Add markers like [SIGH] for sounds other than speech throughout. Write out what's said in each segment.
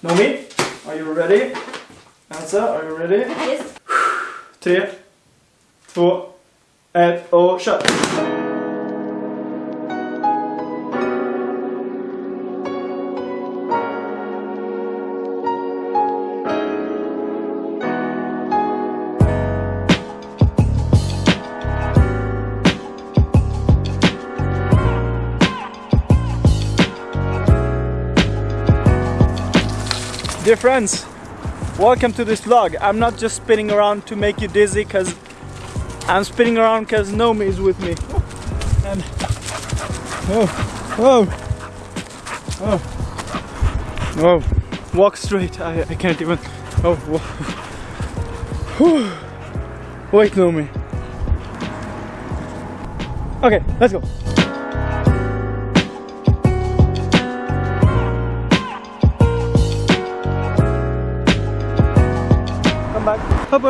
Nomi, are you ready? Elsa, are you ready? Yes. Tre, två, ett och kör! Dear friends, welcome to this vlog. I'm not just spinning around to make you dizzy because I'm spinning around because Nomi is with me. And oh, oh, oh, oh, walk straight. I, I can't even. Oh, wait, Nomi. Okay, let's go. Back. Hop.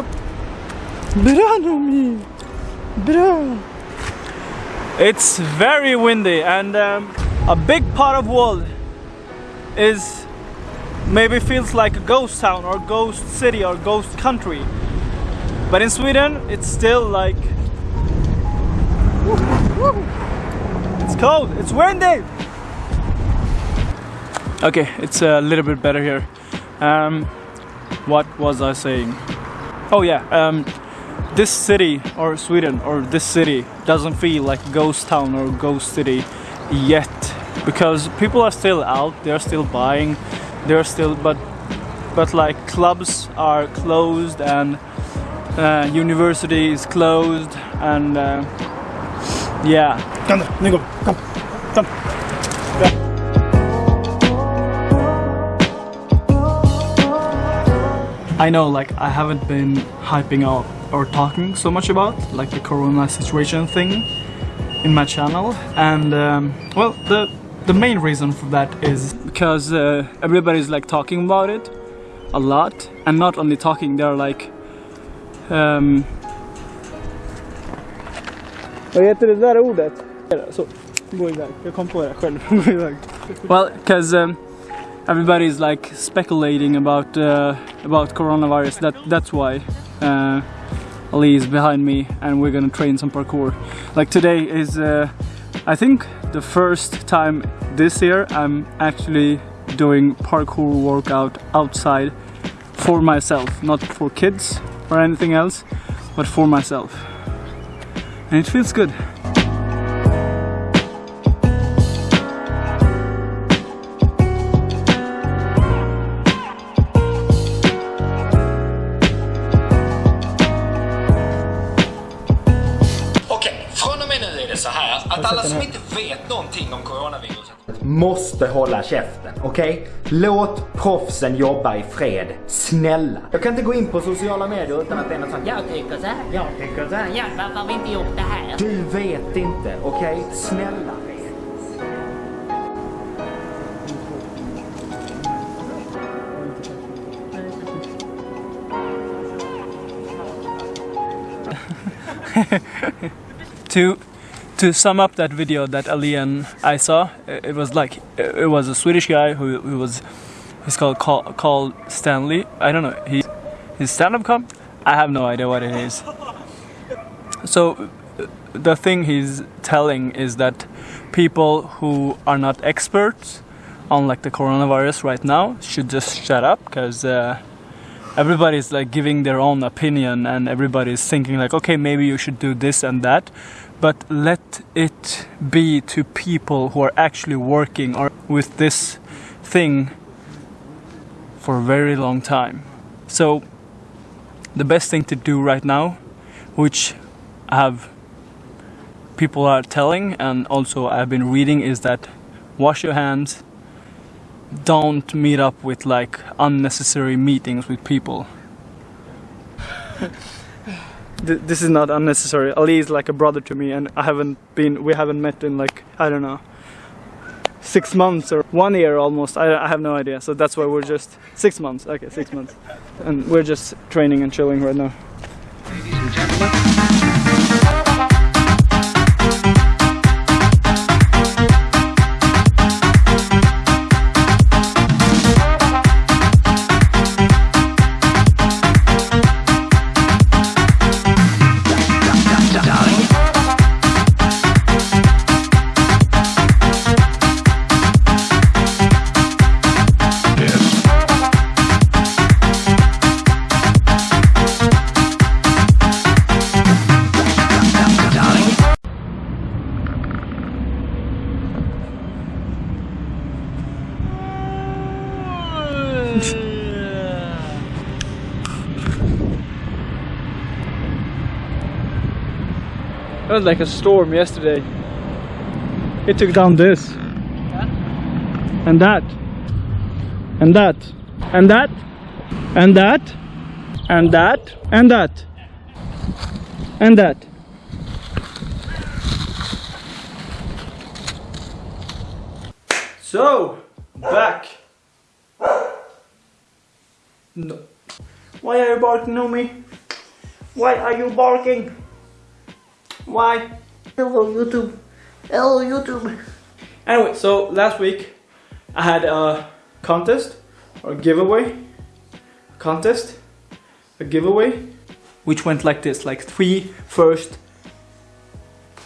Bra. It's very windy and um, a big part of world is maybe feels like a ghost town or ghost city or ghost country. But in Sweden it's still like it's cold, it's windy. Okay, it's a little bit better here. Um, what was I saying? Oh yeah, um, this city or Sweden or this city doesn't feel like ghost town or ghost city yet because people are still out, they're still buying, they're still but but like clubs are closed and uh, university is closed and uh, yeah. Kom, nu I know like I haven't been hyping up or talking so much about like the corona situation thing in my channel and um, well the the main reason for that is because uh, everybody's like talking about it a lot and not only talking they're like um, Vad heter det där ordet? Så, gå iväg. Jag kom på det själv. [LAUGHS] Gå iväg. Well, because um, everybody's like speculating about uh, about coronavirus. That that's why uh, Ali is behind me, and we're gonna train some parkour. Like today is, uh, I think, the first time this year I'm actually doing parkour workout outside for myself, not for kids or anything else, but for myself, and it feels good. Att alla som inte vet någonting om coronaviruset måste hålla käften, okej? Låt proffsen jobba i fred. Snälla. Jag kan inte gå in på sociala medier utan att det är något sånt. Jag tycker så här, jag tycker så här. Ja, varför har vi inte gjort det här? Du vet inte, okej? Snälla. [LAUGHS] to to sum up that video that Ali and I saw, it was like it was a Swedish guy who, who was he's called call, called Stanley. I don't know. He his stand-up com. I have no idea what it is. So the thing he's telling is that people who are not experts on like the coronavirus right now should just shut up because uh, everybody's like giving their own opinion and everybody's thinking like okay maybe you should do this and that but let it be to people who are actually working or with this thing for a very long time so the best thing to do right now which I have people are telling and also I've been reading is that wash your hands don't meet up with like unnecessary meetings with people. [LAUGHS] Th- this is not unnecessary. Ali is like a brother to me, and I haven't been. We haven't met in like I don't know, six months or one year almost. I, I have no idea. So that's why we're just six months. Okay, six months, and we're just training and chilling right now. It was like a storm yesterday. It took down this. And that. And that. And that. And that. And that. And that. And that. So, back. No. Why are you barking on me? Why are you barking? Why? Hello YouTube. Hello YouTube. Anyway, so last week I had a contest or giveaway. Contest? A giveaway? Which went like this like three first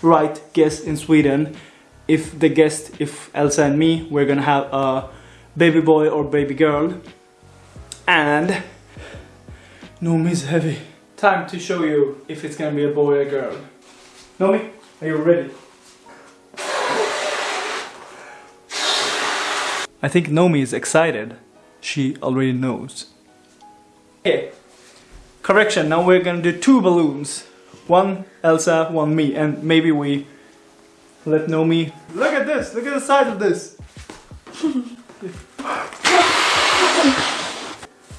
right guess in Sweden. If the guest, if Elsa and me, we're gonna have a baby boy or baby girl. And Nomi is heavy. Time to show you if it's gonna be a boy or a girl. Nomi, are you ready? I think Nomi is excited. She already knows. Okay. Correction, now we're gonna do two balloons. One Elsa, one me, and maybe we let Nomi... Look at this, look at the size of this! [LAUGHS]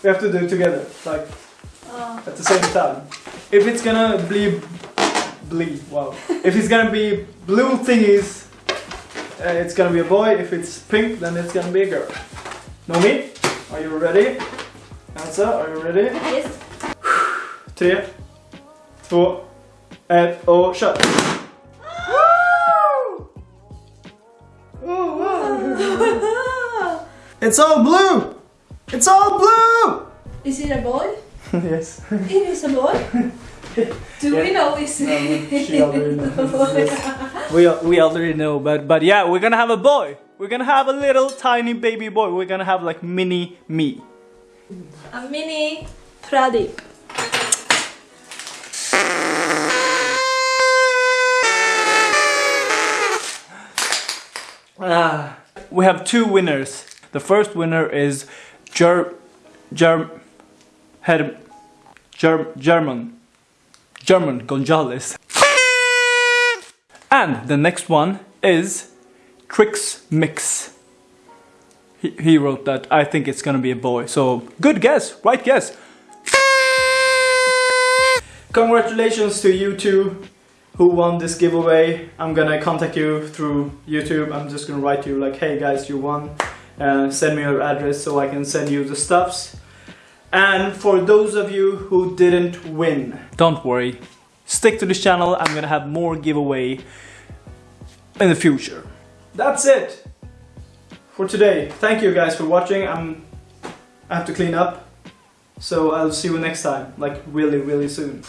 we have to do it together, like oh. at the same time. If it's gonna be... Blee, wow. if it's gonna be blue thingies, uh, it's gonna be a boy. If it's pink, then it's gonna be a girl. Nomi, are you ready? Elsa, are you ready? Yes. Tre, två, ett och kör! It's all blue! It's all blue! Is it a boy? [LAUGHS] yes. It is a boy. [LAUGHS] [LAUGHS] Do we know this? she already knows. [LAUGHS] Yes. We, we already know, but but yeah, we're gonna have a boy. We're gonna have a little tiny baby boy. We're gonna have like mini me. a mini Pradeep. Ah. We have two winners. The first winner is Ger Germ Herm Germ German German Gonzales. And the next one is Trix Mix. He, he wrote that. I think it's gonna be a boy. So good guess, right guess. Congratulations to you two who won this giveaway. I'm gonna contact you through YouTube. I'm just gonna write you like, hey guys, you won. Uh, send me your address so I can send you the stuffs. And for those of you who didn't win, don't worry. Stick to this channel. I'm gonna have more giveaway in the future. That's it for today. Thank you guys for watching. I'm I have to clean up. So I'll see you next time, like really, really soon.